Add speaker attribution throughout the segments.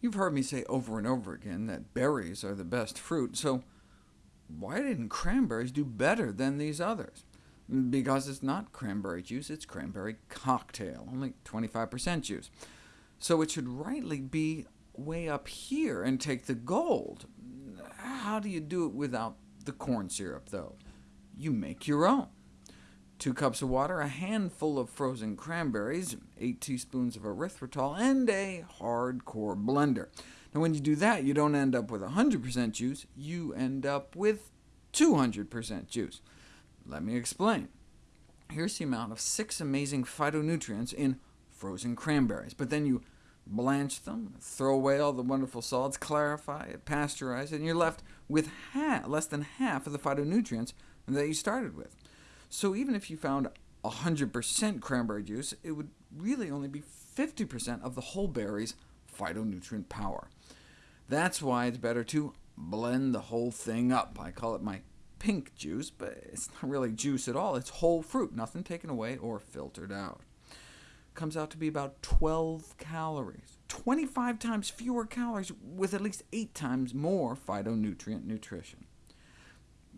Speaker 1: You've heard me say over and over again that berries are the best fruit, so why didn't cranberries do better than these others? Because it's not cranberry juice, it's cranberry cocktail, only 25% juice. So it should rightly be way up here and take the gold. How do you do it without the corn syrup, though? You make your own. 2 cups of water, a handful of frozen cranberries, 8 teaspoons of erythritol, and a hardcore blender. Now when you do that, you don't end up with 100% juice, you end up with 200% juice. Let me explain. Here's the amount of six amazing phytonutrients in frozen cranberries, but then you blanch them, throw away all the wonderful solids, clarify it, pasteurize it, and you're left with half, less than half of the phytonutrients that you started with. So even if you found 100% cranberry juice, it would really only be 50% of the whole berry's phytonutrient power. That's why it's better to blend the whole thing up. I call it my pink juice, but it's not really juice at all. It's whole fruit, nothing taken away or filtered out. Comes out to be about 12 calories, 25 times fewer calories, with at least 8 times more phytonutrient nutrition.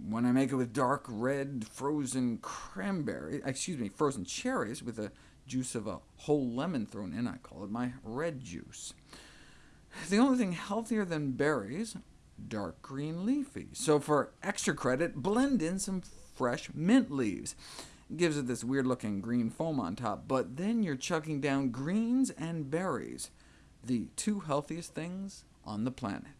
Speaker 1: When I make it with dark red frozen cranberry, excuse me, frozen cherries with the juice of a whole lemon thrown in, I call it my red juice. The only thing healthier than berries, dark green leafy. So for extra credit, blend in some fresh mint leaves. It gives it this weird-looking green foam on top, but then you're chugging down greens and berries, the two healthiest things on the planet.